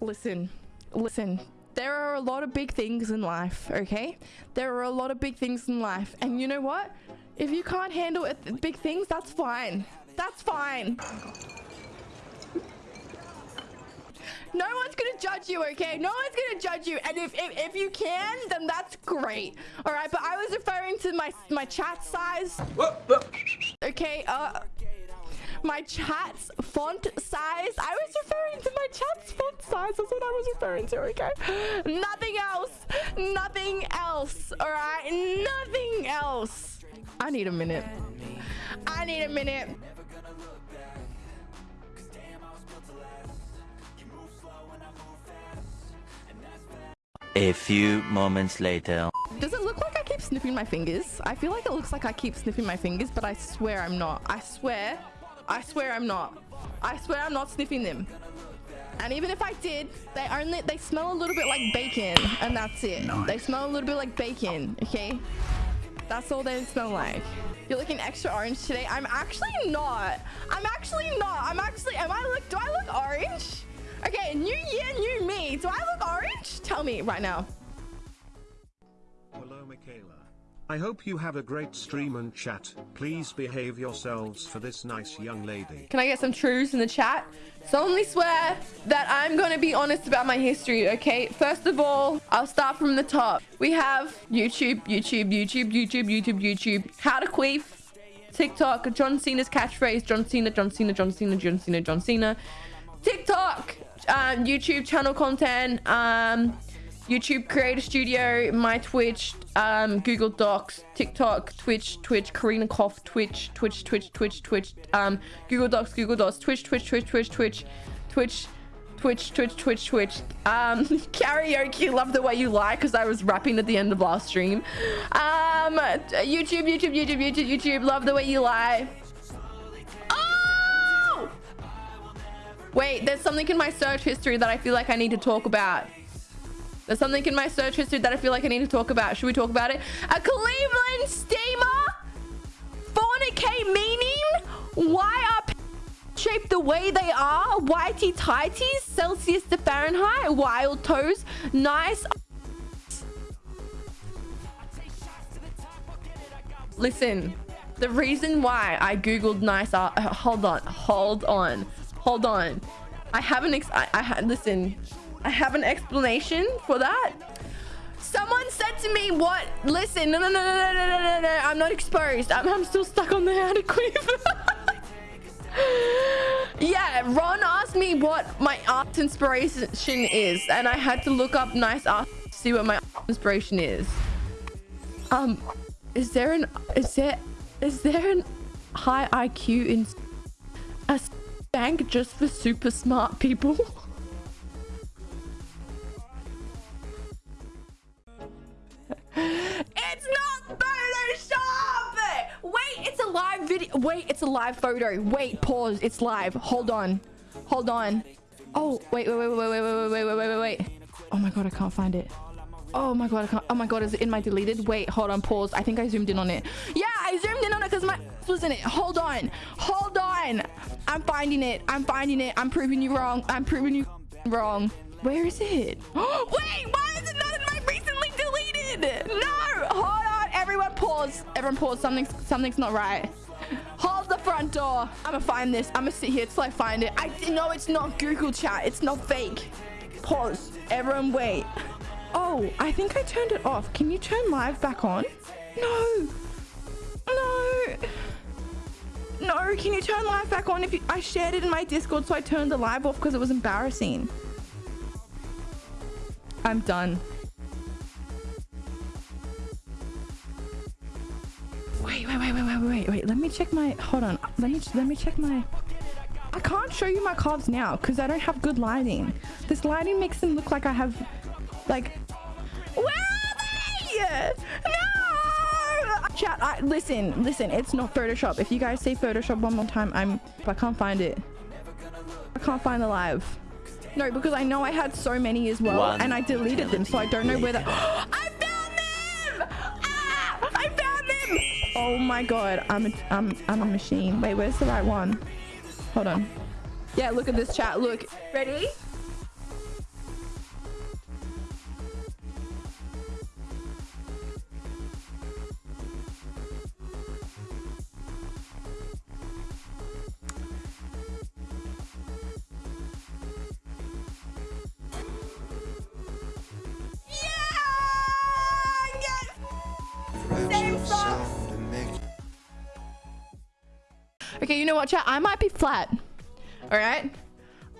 listen, listen. There are a lot of big things in life, okay? There are a lot of big things in life. And you know what? If you can't handle it, big things, that's fine. That's fine. No one's gonna judge you, okay? No one's gonna judge you. And if, if, if you can, then that's great. All right, but I was referring to my, my chat size. Okay, uh my chat's font size. I was referring to my chat's font size. That's what I was referring to, okay? Nothing else. Nothing else, all right? Nothing else. I need a minute. I need a minute. A few moments later. Does it look like I keep sniffing my fingers? I feel like it looks like I keep sniffing my fingers, but I swear I'm not. I swear I swear I'm not. I swear I'm not sniffing them. And even if I did, they only they smell a little bit like bacon, and that's it. Nice. They smell a little bit like bacon, okay? That's all they smell like. You're looking extra orange today. I'm actually not. I'm actually not. I'm actually. Am I look? Do I look orange? Okay, new year, new me. Do I look orange? Tell me right now. Hello, Michaela. I hope you have a great stream and chat. Please behave yourselves for this nice young lady. Can I get some truths in the chat? Solemnly swear that I'm going to be honest about my history, okay? First of all, I'll start from the top. We have YouTube, YouTube, YouTube, YouTube, YouTube, YouTube. How to queef. TikTok, John Cena's catchphrase, John Cena, John Cena, John Cena, John Cena, John Cena. TikTok, um, YouTube channel content, um, YouTube Creator Studio, my Twitch, um, Google Docs, TikTok, Twitch, Twitch, Karina Koff, Twitch, Twitch, Twitch, Twitch, Twitch, um, Google Docs, Google Docs, Twitch, Twitch, Twitch, Twitch, Twitch, Twitch, Twitch, Twitch, Twitch, Twitch. Um, karaoke, love the way you lie, because I was rapping at the end of last stream. Um, YouTube, YouTube, YouTube, YouTube, YouTube, love the way you lie. Oh! Wait, there's something in my search history that I feel like I need to talk about. There's something in my search history that I feel like I need to talk about. Should we talk about it? A Cleveland steamer? Fornicate meaning? Why are shaped the way they are? Whitey tighties? Celsius to Fahrenheit? Wild toes? Nice. Listen, the reason why I googled nice art. Hold on, hold on, hold on. I haven't. Ex I, I listen. I have an explanation for that. Someone said to me, what? Listen, no, no, no, no, no, no, no, no. I'm not exposed. I'm, I'm still stuck on the adequate. yeah, Ron asked me what my art inspiration is. And I had to look up nice art to see what my inspiration is. Um, is there an, is there, is there an high IQ in a bank just for super smart people? live photo. Wait, pause. It's live. Hold on. Hold on. Oh, wait, wait, wait, wait, wait, wait, wait, wait, wait, wait, wait. Oh my god, I can't find it. Oh my god, I can't. Oh my god, is it in my deleted? Wait, hold on, pause. I think I zoomed in on it. Yeah, I zoomed in on it because my was in it. Hold on. Hold on. I'm finding it. I'm finding it. I'm proving you wrong. I'm proving you wrong. Where is it? Wait, why is it not in my recently deleted? No, hold on. Everyone pause. Everyone pause. Something's, something's not right. Front door. I'm gonna find this. I'm gonna sit here till I find it. I know it's not Google chat. It's not fake. Pause. Everyone wait. Oh, I think I turned it off. Can you turn live back on? No. No. No, can you turn live back on? If you, I shared it in my Discord, so I turned the live off because it was embarrassing. I'm done. Wait, wait. Let me check my. Hold on. Let me let me check my. I can't show you my cards now because I don't have good lighting. This lighting makes them look like I have, like. Where are they? No! Chat. I, listen, listen. It's not Photoshop. If you guys say Photoshop one more time, I'm. I can't find it. I can't find the live. No, because I know I had so many as well, One and I deleted them, so I don't know where that. Oh my god, I'm a, I'm, I'm a machine. Wait, where's the right one? Hold on. Yeah, look at this chat. Look. Ready? Yeah! Same song. Okay, you know what, chat? I might be flat. All right?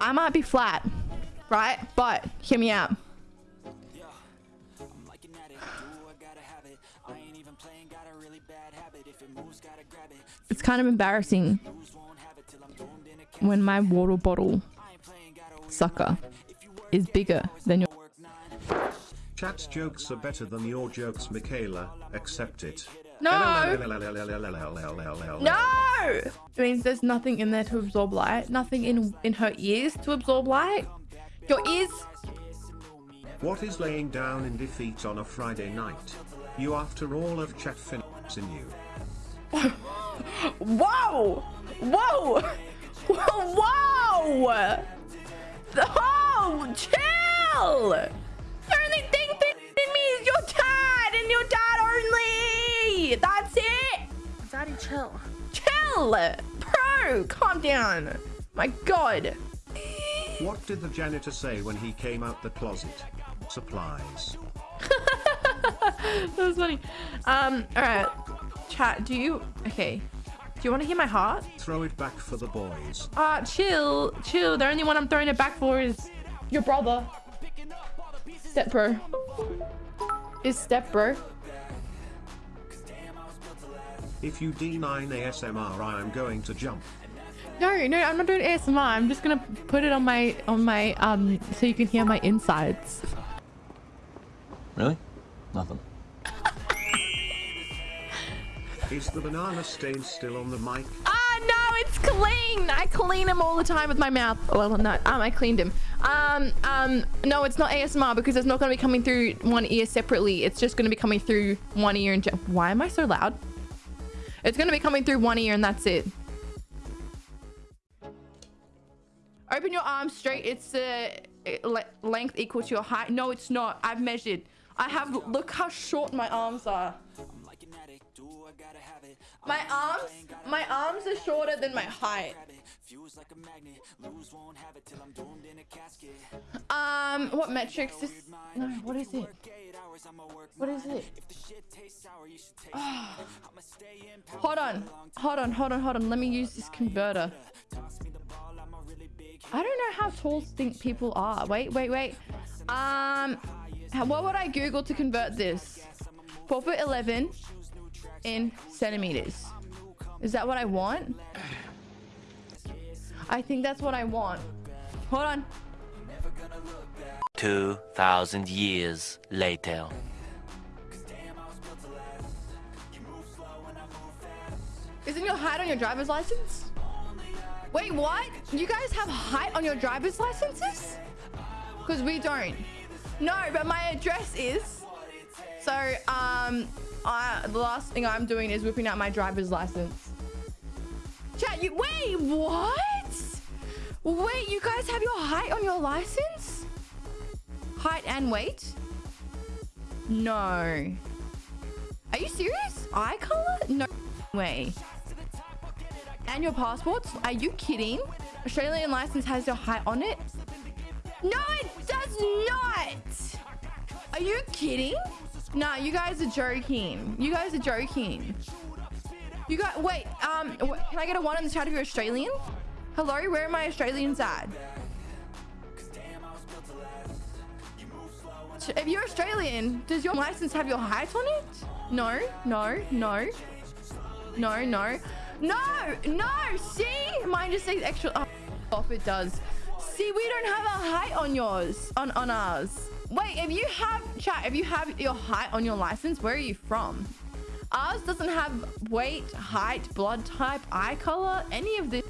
I might be flat, right? But hear me out. It's kind of embarrassing when my water bottle sucker is bigger than your. Chat's jokes are better than your jokes, Michaela. Accept it. No! No! It means there's nothing in there to absorb light. Nothing in in her ears to absorb light. Your ears. What is laying down in defeat on a Friday night? You after all of chat fins in you. Whoa! Whoa! Whoa! Oh, chill! Chill. Chill! Bro, calm down. My god. What did the janitor say when he came out the closet? Supplies. that was funny. Um, alright. Chat, do you... Okay. Do you want to hear my heart? Throw it back for the boys. Ah, chill. Chill. The only one I'm throwing it back for is your brother. Step bro. Is step bro. If you D9 ASMR, I am going to jump. No, no, I'm not doing ASMR. I'm just gonna put it on my on my um so you can hear my insides. Really? Nothing. Is the banana stain still on the mic? Ah, no, it's clean. I clean him all the time with my mouth. Well, no, um, I cleaned him. Um, um, no, it's not ASMR because it's not going to be coming through one ear separately. It's just going to be coming through one ear and why am I so loud? It's going to be coming through one ear and that's it. Open your arms straight. It's uh, length equal to your height. No, it's not. I've measured. I have, look how short my arms are. My arms, my arms are shorter than my height. Um, what metrics is, no, what is it? What is it? Oh. Hold on, hold on, hold on, hold on. Let me use this converter. I don't know how tall think people are. Wait, wait, wait. Um, what would I Google to convert this? 4 foot 11 in centimeters. Is that what I want? I think that's what I want. Hold on. 2,000 years later. Isn't your height on your driver's license? Wait, what? You guys have height on your driver's licenses? Because we don't. No, but my address is. So, um, I, the last thing I'm doing is whipping out my driver's license. Chat, you wait, what? Wait, you guys have your height on your license? Height and weight? No. Are you serious? Eye color? No way. And your passports? Are you kidding? Australian license has your height on it? No, it does not! Are you kidding? Nah, you guys are joking. You guys are joking. You got wait. Um, can I get a one in the chat if you're Australian? Hello, where are my Australians at? If you're Australian, does your license have your height on it? No, no, no, no, no, no, no. See, mine just says extra. Oh, off it does. See, we don't have a height on yours, on on ours. Wait, if you have chat, if you have your height on your license, where are you from? Ours doesn't have weight, height, blood type, eye color, any of this.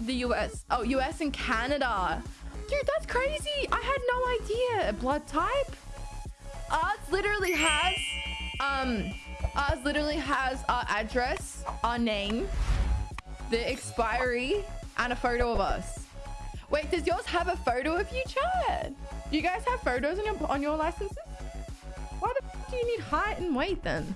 The US. Oh, US and Canada. Dude, that's crazy. I had no idea. Blood type? Ours literally has, um, ours literally has our address, our name, the expiry, and a photo of us. Wait, does yours have a photo of you, Chad? Do you guys have photos on your on your licenses? Why the do you need height and weight then?